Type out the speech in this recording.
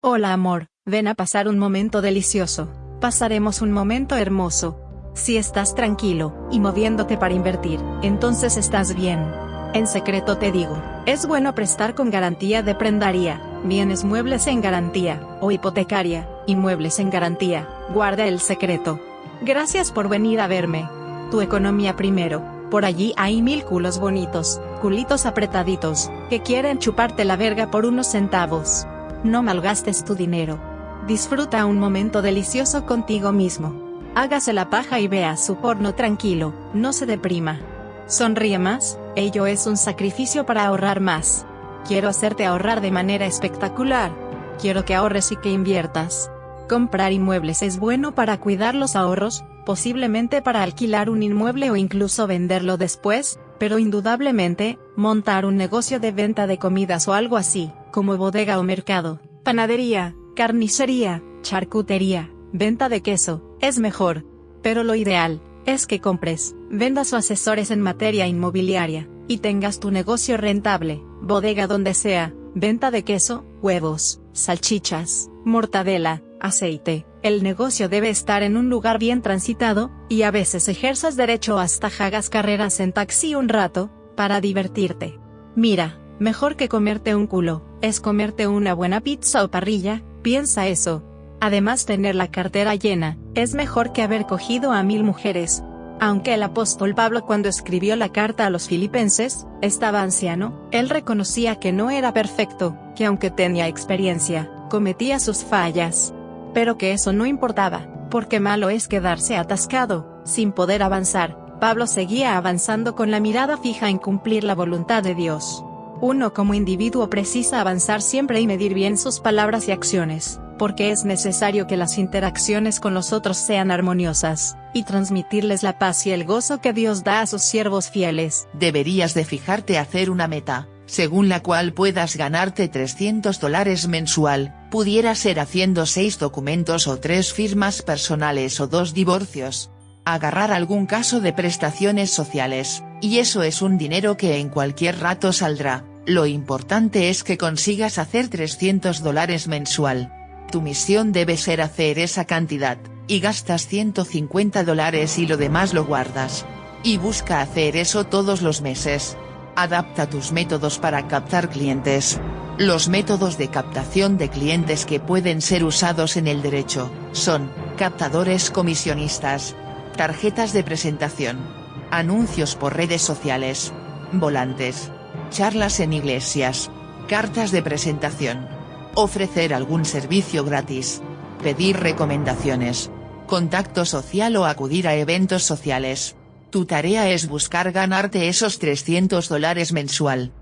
Hola amor, ven a pasar un momento delicioso. Pasaremos un momento hermoso. Si estás tranquilo, y moviéndote para invertir, entonces estás bien. En secreto te digo, es bueno prestar con garantía de prendaría, bienes muebles en garantía, o hipotecaria, y muebles en garantía, guarda el secreto. Gracias por venir a verme. Tu economía primero, por allí hay mil culos bonitos, culitos apretaditos, que quieren chuparte la verga por unos centavos. No malgastes tu dinero. Disfruta un momento delicioso contigo mismo. Hágase la paja y vea su porno tranquilo, no se deprima. Sonríe más, ello es un sacrificio para ahorrar más. Quiero hacerte ahorrar de manera espectacular. Quiero que ahorres y que inviertas. Comprar inmuebles es bueno para cuidar los ahorros, posiblemente para alquilar un inmueble o incluso venderlo después, pero indudablemente, montar un negocio de venta de comidas o algo así, como bodega o mercado, panadería, carnicería, charcutería, venta de queso, es mejor. Pero lo ideal, es que compres, vendas o asesores en materia inmobiliaria, y tengas tu negocio rentable, bodega donde sea, venta de queso, huevos, salchichas, mortadela, aceite. El negocio debe estar en un lugar bien transitado, y a veces ejerzas derecho hasta hagas carreras en taxi un rato, para divertirte. Mira, mejor que comerte un culo, es comerte una buena pizza o parrilla, piensa eso. Además tener la cartera llena, es mejor que haber cogido a mil mujeres. Aunque el apóstol Pablo cuando escribió la carta a los filipenses, estaba anciano, él reconocía que no era perfecto, que aunque tenía experiencia, cometía sus fallas. Pero que eso no importaba, porque malo es quedarse atascado, sin poder avanzar. Pablo seguía avanzando con la mirada fija en cumplir la voluntad de Dios. Uno como individuo precisa avanzar siempre y medir bien sus palabras y acciones, porque es necesario que las interacciones con los otros sean armoniosas, y transmitirles la paz y el gozo que Dios da a sus siervos fieles. Deberías de fijarte hacer una meta, según la cual puedas ganarte 300 dólares mensual, pudiera ser haciendo 6 documentos o 3 firmas personales o 2 divorcios. Agarrar algún caso de prestaciones sociales, y eso es un dinero que en cualquier rato saldrá, lo importante es que consigas hacer 300 dólares mensual. Tu misión debe ser hacer esa cantidad, y gastas 150 dólares y lo demás lo guardas. Y busca hacer eso todos los meses. Adapta tus métodos para captar clientes. Los métodos de captación de clientes que pueden ser usados en el derecho, son, captadores comisionistas, tarjetas de presentación, anuncios por redes sociales, volantes, charlas en iglesias, cartas de presentación, ofrecer algún servicio gratis, pedir recomendaciones, contacto social o acudir a eventos sociales. Tu tarea es buscar ganarte esos 300 dólares mensual,